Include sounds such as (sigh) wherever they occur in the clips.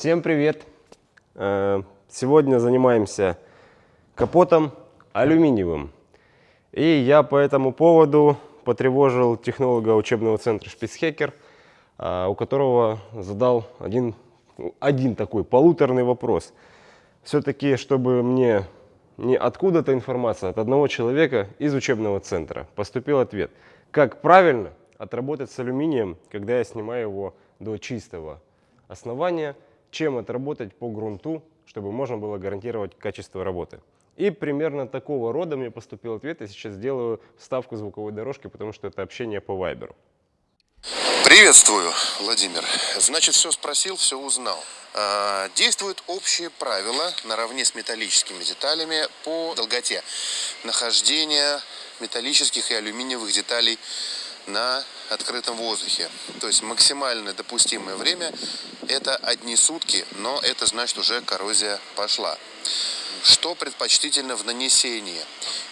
Всем привет! Э, Сегодня занимаемся капотом алюминиевым. И я по этому поводу потревожил технолога учебного центра Шпицхекер, э, у которого задал один, один такой полуторный вопрос. Все-таки, чтобы мне не откуда-то информация, от одного человека из учебного центра поступил ответ. Как правильно отработать с алюминием, когда я снимаю его до чистого основания, чем отработать по грунту, чтобы можно было гарантировать качество работы. И примерно такого рода мне поступил ответ. Я сейчас сделаю вставку звуковой дорожки, потому что это общение по вайберу. Приветствую, Владимир. Значит, все спросил, все узнал. А, действуют общие правила наравне с металлическими деталями по долготе нахождения металлических и алюминиевых деталей на открытом воздухе. То есть максимальное допустимое время это одни сутки, но это значит уже коррозия пошла. Что предпочтительно в нанесении?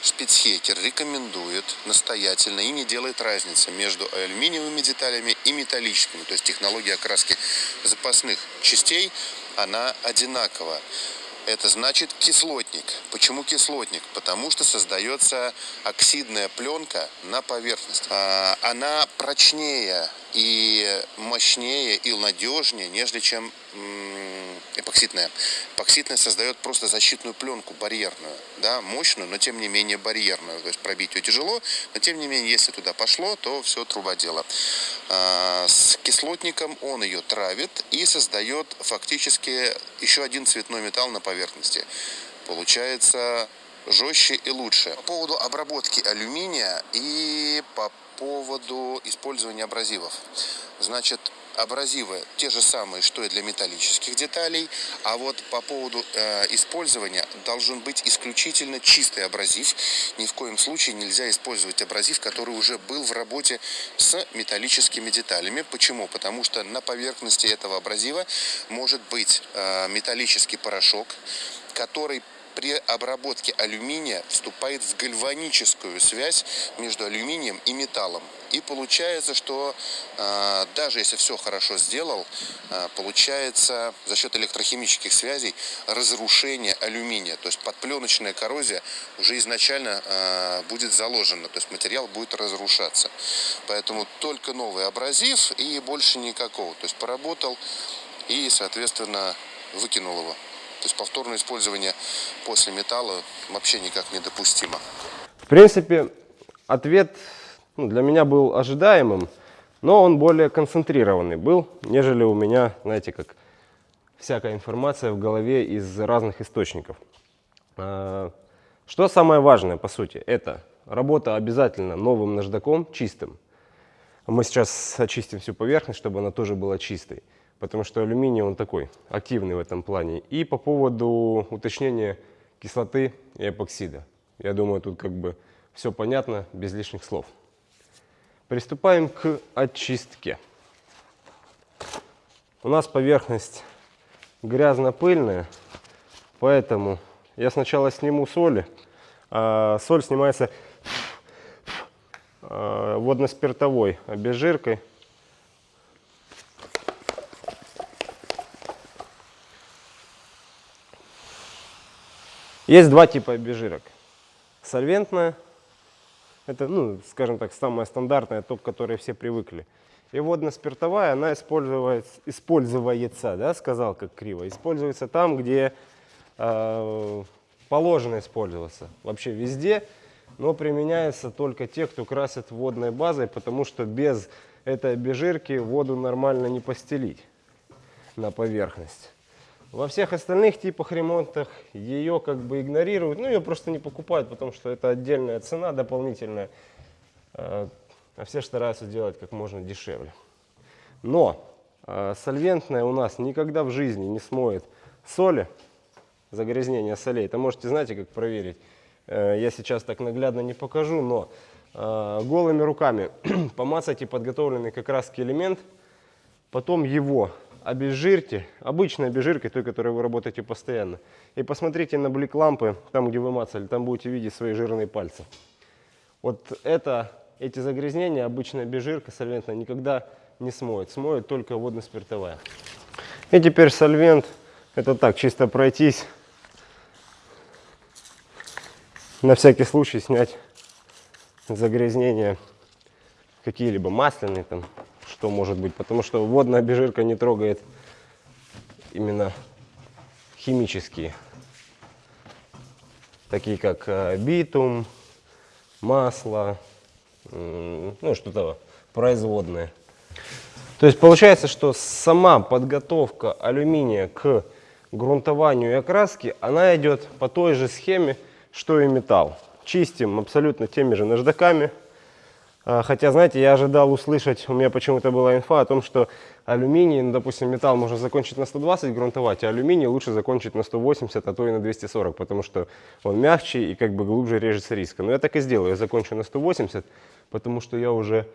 Спецхекер рекомендует настоятельно и не делает разницы между алюминиевыми деталями и металлическими. То есть технология окраски запасных частей, она одинакова. Это значит кислотник. Почему кислотник? Потому что создается оксидная пленка на поверхность. А, она прочнее и мощнее и надежнее, нежели чем эпоксидная. Эпоксидная создает просто защитную пленку барьерную, да, мощную, но тем не менее барьерную. То есть пробить ее тяжело, но тем не менее, если туда пошло, то все труба дело. А, с кислотником он ее травит и создает фактически еще один цветной металл на поверхности. Получается жестче и лучше. По поводу обработки алюминия и по поводу использования абразивов. Значит, абразивы те же самые, что и для металлических деталей, а вот по поводу э, использования должен быть исключительно чистый абразив. Ни в коем случае нельзя использовать абразив, который уже был в работе с металлическими деталями. Почему? Потому что на поверхности этого абразива может быть э, металлический порошок, который при обработке алюминия вступает в гальваническую связь между алюминием и металлом. И получается, что э, даже если все хорошо сделал, э, получается за счет электрохимических связей разрушение алюминия. То есть подпленочная коррозия уже изначально э, будет заложена, то есть материал будет разрушаться. Поэтому только новый абразив и больше никакого. То есть поработал и, соответственно, выкинул его. То есть повторное использование после металла вообще никак недопустимо. В принципе, ответ ну, для меня был ожидаемым, но он более концентрированный был, нежели у меня, знаете, как всякая информация в голове из разных источников. А, что самое важное, по сути, это работа обязательно новым наждаком, чистым. Мы сейчас очистим всю поверхность, чтобы она тоже была чистой потому что алюминий он такой активный в этом плане. И по поводу уточнения кислоты и эпоксида. Я думаю, тут как бы все понятно, без лишних слов. Приступаем к очистке. У нас поверхность грязно-пыльная, поэтому я сначала сниму соли. А соль снимается а, водно-спиртовой обезжиркой. Есть два типа обезжирок. Сольвентная, это, ну, скажем так, самая стандартная, то, к которой все привыкли. И водно-спиртовая, она используется, используется, да, сказал как криво, используется там, где э, положено использоваться. Вообще везде, но применяется только те, кто красит водной базой, потому что без этой обезжирки воду нормально не постелить на поверхность. Во всех остальных типах ремонтах ее как бы игнорируют, ну ее просто не покупают, потому что это отдельная цена дополнительная, а, а все стараются делать как можно дешевле. Но а, сольвентная у нас никогда в жизни не смоет соли, загрязнение солей. Это можете, знаете, как проверить. Э, я сейчас так наглядно не покажу, но голыми руками (clears throat) помацайте подготовленный как раз элемент, потом его обезжирьте, обычной обезжиркой, той, которой вы работаете постоянно. И посмотрите на блик лампы, там, где вы мацали, там будете видеть свои жирные пальцы. Вот это, эти загрязнения обычная обезжирка сольвентная никогда не смоет. Смоет только водно-спиртовая. И теперь сольвент. Это так, чисто пройтись. На всякий случай снять загрязнения какие-либо масляные там, что может быть. Потому что водная обезжирка не трогает именно химические. Такие как э, битум, масло, ну что-то производное. То есть получается, что сама подготовка алюминия к грунтованию и окраске, она идет по той же схеме, что и металл. Чистим абсолютно теми же наждаками. А, Хотя, знаете, я ожидал услышать, у меня почему-то была инфа о том, что алюминий, ну, допустим, металл можно закончить на 120 грунтовать, а алюминий лучше закончить на 180, а то и на 240, потому что он мягче и как бы глубже режется риска. Но я так и сделаю, я закончу на 180, потому что я уже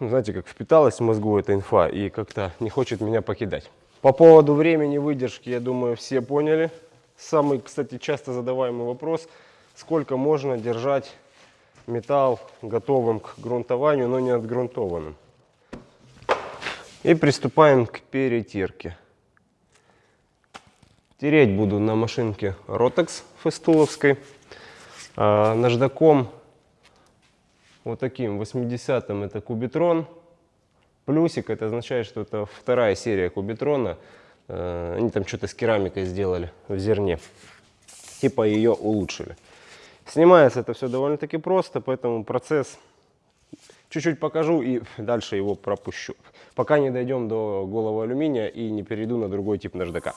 ну, знаете, как впиталась в мозгу эта инфа и как-то не хочет меня покидать. По поводу времени выдержки, я думаю, все поняли. Самый, кстати, часто задаваемый вопрос, сколько можно держать металл готовым к грунтованию, но не отгрунтованным. И приступаем к перетирке. Тереть буду на машинке Rotex фестуловской. А, наждаком вот таким 80-м это кубитрон. Плюсик это означает, что это вторая серия кубитрона. Э, Они там что-то с керамикой сделали в зерне. Типа ее улучшили. Снимается это все довольно-таки просто, поэтому процесс чуть-чуть покажу и дальше его пропущу. Пока не дойдем до голого алюминия и не перейду на другой тип наждака.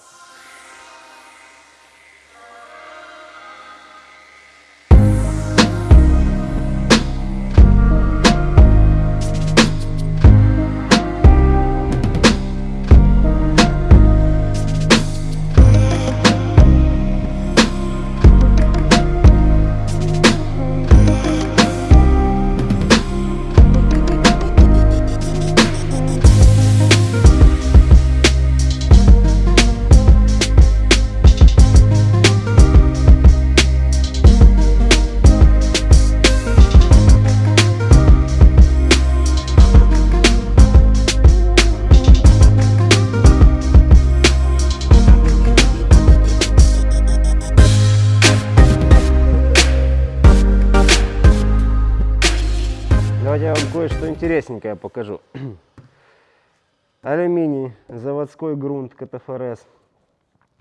Давайте я вам кое-что интересненькое покажу. (clears throat) Алюминий, заводской грунт КТФРС.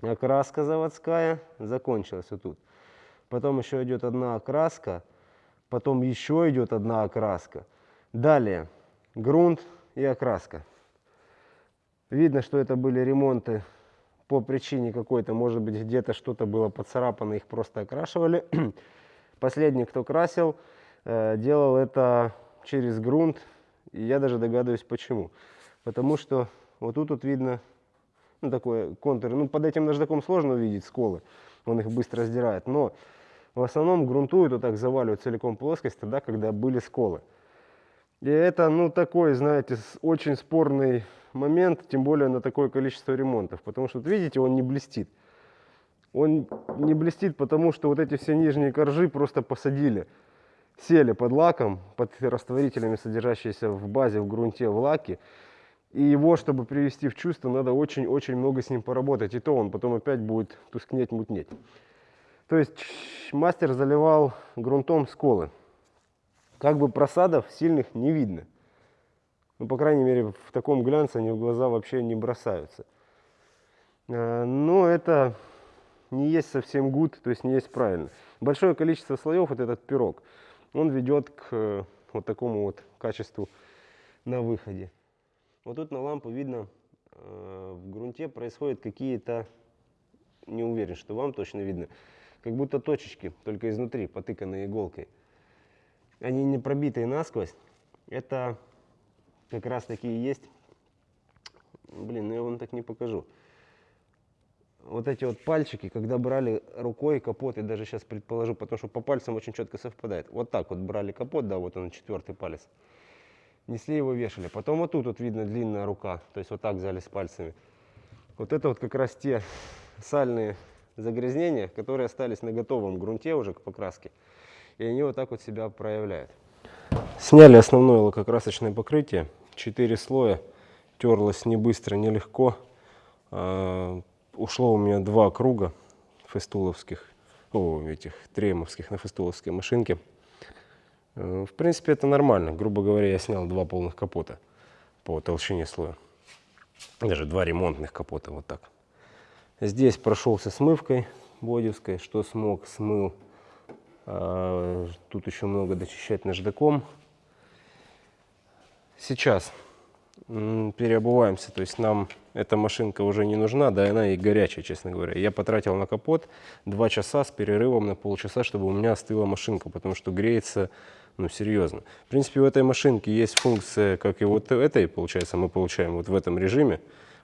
Окраска заводская закончилась вот тут. Потом еще идет одна окраска. Потом еще идет одна окраска. Далее грунт и окраска. Видно, что это были ремонты по причине какой-то, может быть, где-то что-то было поцарапано, их просто окрашивали. (clears throat) Последний, кто красил, э, делал это через грунт, и я даже догадываюсь почему. Потому что вот тут вот видно ну, такой контур. Ну, под этим наждаком сложно увидеть сколы, он их быстро сдирает. Но в основном грунтуют вот так, заваливают целиком плоскость тогда, когда были сколы. И это, ну, такой, знаете, очень спорный момент, тем более на такое количество ремонтов. Потому что, вот видите, он не блестит. Он не блестит, потому что вот эти все нижние коржи просто посадили. Сели под лаком, под растворителями, содержащиеся в базе, в грунте, в лаке. И его, чтобы привести в чувство, надо очень-очень много с ним поработать. И то он потом опять будет тускнеть, мутнеть. То есть мастер заливал грунтом сколы. Как бы просадов сильных не видно. Ну, по крайней мере, в таком глянце они в глаза вообще не бросаются. Э, Но это не есть совсем гуд, то есть не есть правильно. Большое количество слоев, вот этот пирог, он ведет к э, вот такому вот качеству на выходе. Вот тут на лампу видно, э, в грунте происходят какие-то, не уверен, что вам точно видно, как будто точечки, только изнутри, потыканные иголкой. Они не пробитые насквозь. Это как раз такие есть. Блин, ну я вам так не покажу. Вот эти вот пальчики, когда брали рукой капот, я даже сейчас предположу, потому что по пальцам очень четко совпадает. Вот так вот брали капот, да, вот он четвертый палец. Несли его, вешали. Потом вот тут вот видно длинная рука, то есть вот так взяли с пальцами. Вот это вот как раз те сальные загрязнения, которые остались на готовом грунте уже к покраске. И они вот так вот себя проявляют. Сняли основное лакокрасочное покрытие. Четыре слоя. Терлось не быстро, не легко. Ушло у меня два круга фестуловских, о, этих тремовских на фестуловской машинке. Э, В принципе, это нормально. Грубо говоря, я снял два полных капота по толщине слоя. Даже два ремонтных капота, вот так. Здесь прошелся смывкой бодевской, что смог, смыл. А, Тут еще много дочищать наждаком. Сейчас переобуваемся, то есть нам эта машинка уже не нужна, да, она и горячая, честно говоря. Я потратил на капот два часа с перерывом на полчаса, чтобы у меня остыла машинка, потому что греется, ну, серьезно. В принципе, у этой машинки есть функция, как и вот этой, получается, мы получаем вот в этом режиме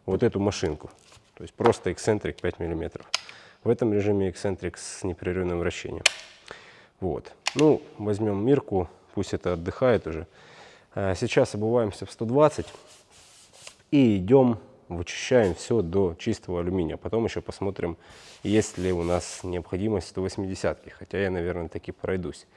вот эту машинку. То есть просто эксцентрик 5 миллиметров. В этом режиме эксцентрик с непрерывным вращением. Вот. Ну, возьмем Мирку, пусть это отдыхает уже. А, Сейчас обуваемся в 120 и идем, вычищаем все до чистого алюминия. Потом еще посмотрим, есть ли у нас необходимость 180 хотя я, наверное, таки пройдусь.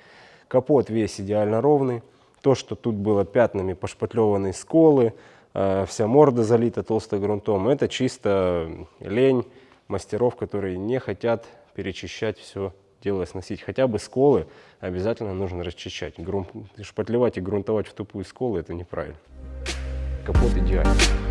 Капот весь идеально ровный. То, что тут было пятнами пошпатлеванные сколы, э, вся морда залита толстым грунтом, это чисто лень мастеров, которые не хотят перечищать все дело сносить. Хотя бы сколы обязательно нужно расчищать. Грун- Шпатлевать и грунтовать в тупую сколы это неправильно. Капот идеальный.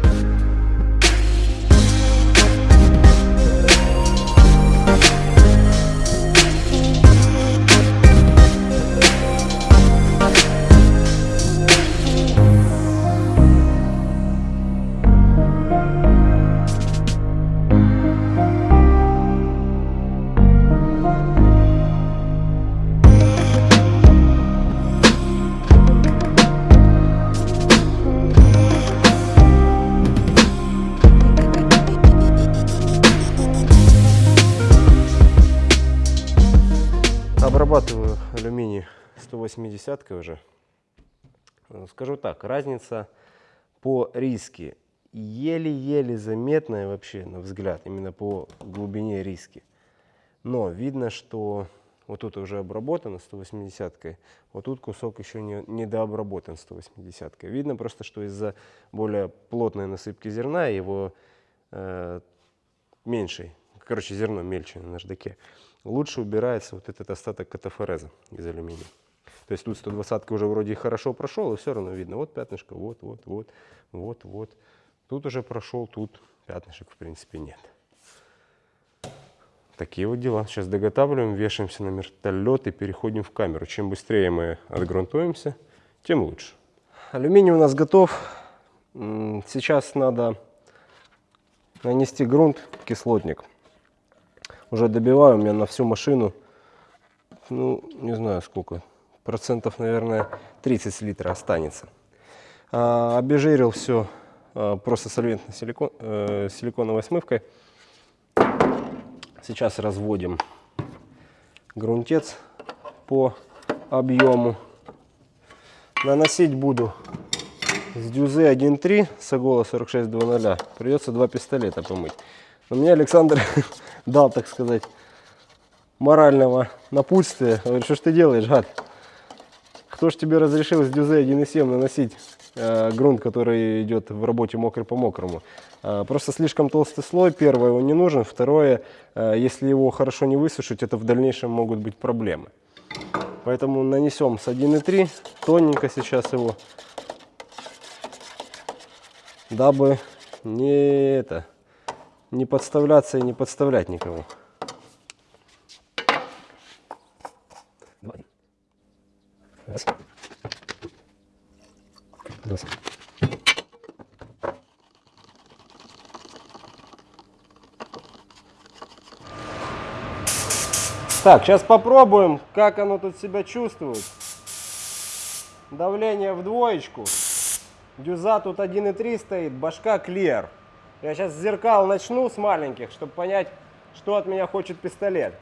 180 уже. Э, Скажу так, разница по риски еле-еле заметная вообще на взгляд, именно по глубине риски. Но видно, что вот тут уже обработано 180 вот тут кусок еще не, дообработан 180 Видно просто, что из-за более плотной насыпки зерна его э, меньшей, короче, зерно мельче на наждаке, лучше убирается вот этот остаток катафореза из алюминия. То есть тут 120 уже вроде хорошо прошел, и все равно видно, вот пятнышко, вот, вот, вот, вот, вот. Тут уже прошел, тут пятнышек в принципе нет. Такие вот дела. Сейчас доготавливаем, вешаемся на вертолет и переходим в камеру. Чем быстрее мы отгрунтуемся, тем лучше. Алюминий у нас готов. Сейчас надо нанести грунт, кислотник. Уже добиваю, у меня на всю машину, ну, не знаю сколько, процентов, наверное, 30 с литра останется. А, обезжирил все просто сольвентной силикон, э, силиконовой смывкой. Сейчас разводим грунтец по объему. Наносить буду с дюзы 1.3 с Агола 46.00. Придется два пистолета помыть. Но мне Александр (laughs) дал, так сказать, морального напутствия. Говорит, что ж ты делаешь, гад? Кто ж тебе разрешил с дюзы 1.7 наносить э, грунт, который идет в работе мокрый по мокрому? Э, просто слишком толстый слой. Первое, он не нужен. Второе, э, если его хорошо не высушить, это в дальнейшем могут быть проблемы. Поэтому нанесем с 1.3, тоненько сейчас его, дабы не это, не подставляться и не подставлять никого. Раз. Раз. Так, сейчас попробуем, как оно тут себя чувствует. Давление в двоечку. Дюза тут 1.3 стоит, башка клер. Я сейчас зеркал начну с маленьких, чтобы понять, что от меня хочет пистолет.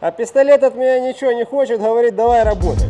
А пистолет от меня ничего не хочет, говорит, давай работать.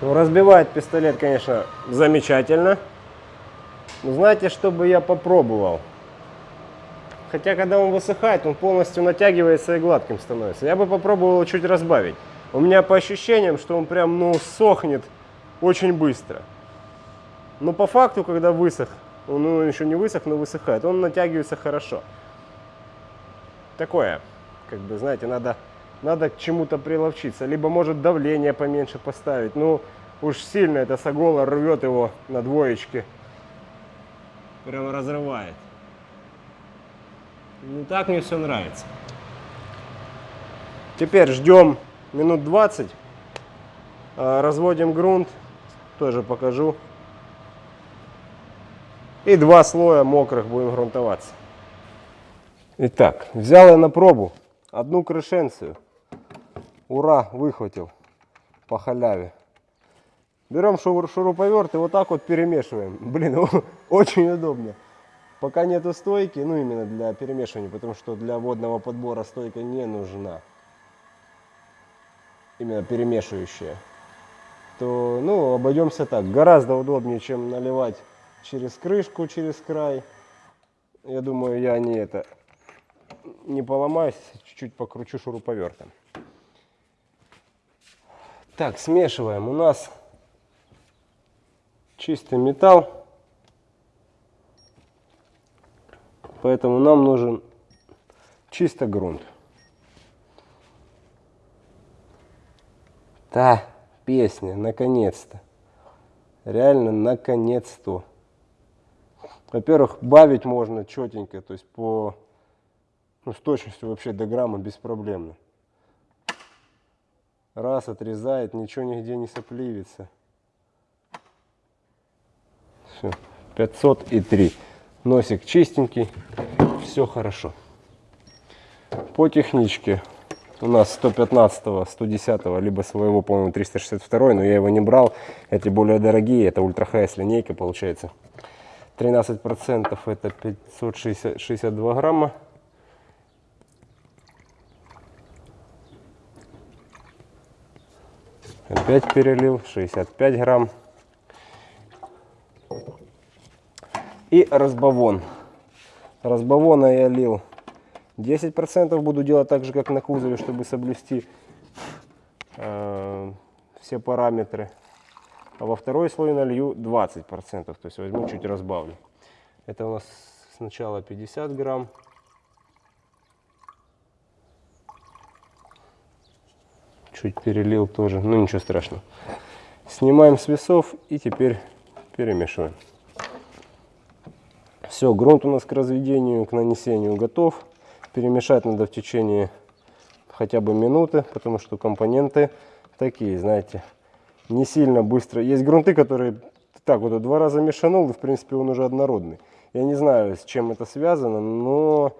Ну, разбивает пистолет, конечно, замечательно. Но знаете, что бы я попробовал? Хотя, когда он высыхает, он полностью натягивается и гладким становится. Я бы попробовал чуть разбавить. У меня по ощущениям, что он прям, ну, сохнет очень быстро. Но по факту, когда высох, он ну, еще не высох, но высыхает, он натягивается хорошо. Такое, как бы, знаете, надо, надо к чему-то приловчиться. Либо, может, давление поменьше поставить. Ну, уж сильно это сагола рвет его на двоечке. Прям разрывает. Ну, так мне все нравится. Теперь ждем минут 20. а, Разводим грунт. Тоже покажу. И два слоя мокрых будем грунтоваться. Итак, взял я на пробу одну крышенцию. Ура, выхватил по халяве. Берем шур- шуруповерт и вот так вот перемешиваем. (laughs) Блин, очень удобно. Пока нету стойки, ну именно для перемешивания, потому что для водного подбора стойка не нужна. Именно перемешивающая. То, ну, обойдемся так. Гораздо удобнее, чем наливать через крышку, через край. Я думаю, я не это не поломаюсь, чуть-чуть покручу шуруповертом. Так, смешиваем. У нас чистый металл, поэтому нам нужен чисто грунт. Та песня, наконец-то. Реально, наконец-то. Во-первых, бавить можно четенько, то есть по ну, с точностью вообще до грамма беспроблемно. Раз отрезает, ничего нигде не сопливится. Все, 503. Носик чистенький, все хорошо. По техничке у нас 115, 110, либо своего, по-моему, 362, но я его не брал. Эти более дорогие, это ультра хайс линейка получается. 13% это 562 грамма. Опять перелил, 65 грамм. И разбавон. Разбавона я лил 10%. Буду делать так же, как на кузове, чтобы соблюсти э, все параметры. А во второй слой налью 20%. То есть возьму чуть разбавлю. Это у нас сначала 50 грамм. Чуть перелил тоже, ну ничего страшного. Снимаем с весов и теперь перемешиваем. Все, грунт у нас к разведению, к нанесению готов. Перемешать надо в течение хотя бы минуты, потому что компоненты такие, знаете, не сильно быстро. Есть грунты, которые так вот два раза мешанул, и в принципе он уже однородный. Я не знаю, с чем это связано, но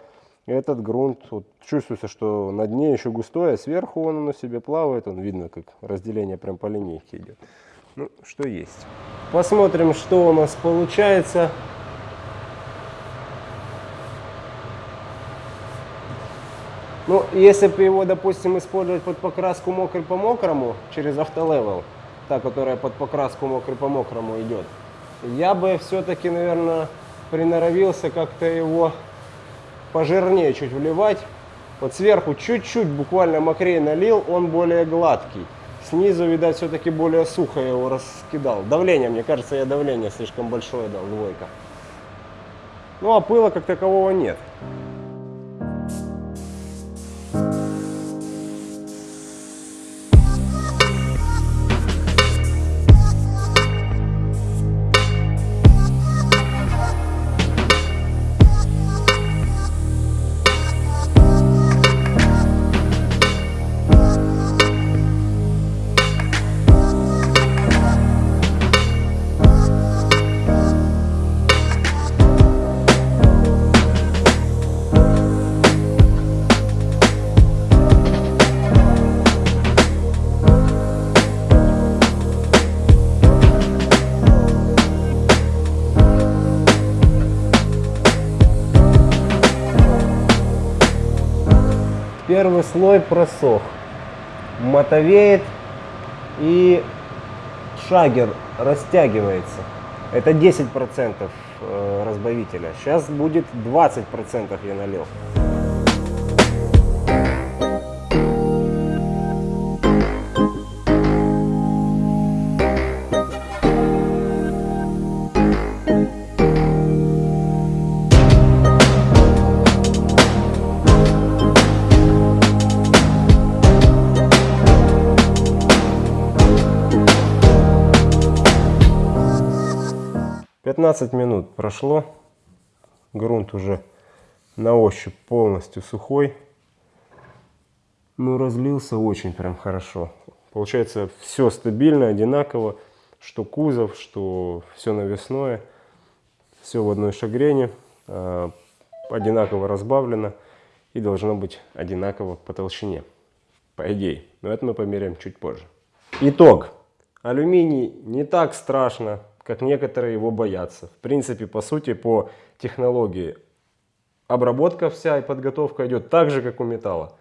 этот грунт, вот, чувствуется, что на дне еще густой, а сверху он на себе плавает, он видно, как разделение прям по линейке идет. Ну, что есть. Посмотрим, что у нас получается. Ну, если бы его, допустим, использовать под покраску мокрый по мокрому через автолевел, та, которая под покраску мокрый по мокрому идет, я бы все-таки, наверное, приноровился как-то его пожирнее чуть вливать. Вот сверху чуть-чуть буквально мокрее налил, он более гладкий. Снизу, видать, все-таки более сухо я его раскидал. Давление, мне кажется, я давление слишком большое дал, двойка. Ну, а пыла как такового нет. Слой просох. Мотовеет и шагер растягивается. Это 10% э, разбавителя. Сейчас будет 20% я налил. Пятнадцать минут прошло. Грунт уже на ощупь полностью сухой. Ну, разлился очень прям хорошо. Получается, все стабильно, одинаково. Что кузов, что все навесное. Все в одной шагрене. э, Одинаково разбавлено. И должно быть одинаково по толщине. По идее. Но это мы померяем чуть позже. Итог. Алюминий не так страшно, как некоторые его боятся. В принципе, по сути, по технологии обработка вся и подготовка идет так же, как у металла.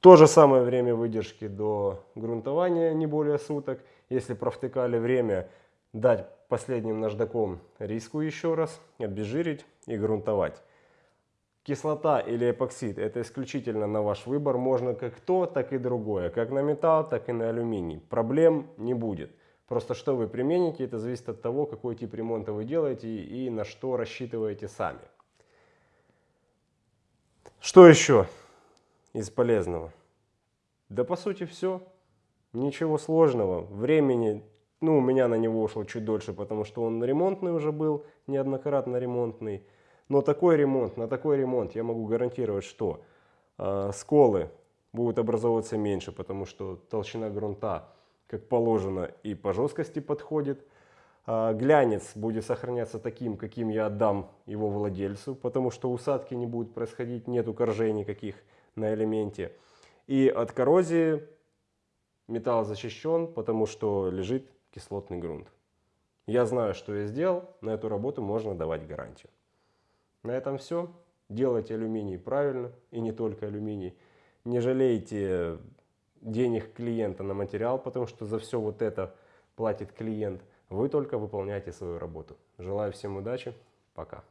То же самое время выдержки до грунтования, не более суток. Если провтыкали время, дать последним наждаком риску еще раз, обезжирить и грунтовать. Кислота или эпоксид – это исключительно на ваш выбор. Можно как то, так и другое. Как на металл, так и на алюминий. Проблем не будет. Просто что вы примените, это зависит от того, какой тип ремонта вы делаете и на что рассчитываете сами. Что еще из полезного? Да по сути все. Ничего сложного. Времени, ну у меня на него ушло чуть дольше, потому что он ремонтный уже был, неоднократно ремонтный. Но такой ремонт, на такой ремонт я могу гарантировать, что э, сколы будут образовываться меньше, потому что толщина грунта, как положено, и по жесткости подходит. А, глянец будет сохраняться таким, каким я отдам его владельцу, потому что усадки не будут происходить, нету коржей никаких на элементе. И от коррозии металл защищен, потому что лежит кислотный грунт. Я знаю, что я сделал, на эту работу можно давать гарантию. На этом все. Делайте алюминий правильно, и не только алюминий. Не жалейте денег клиента на материал, потому что за все вот это платит клиент. Вы только выполняйте свою работу. Желаю всем удачи. Пока.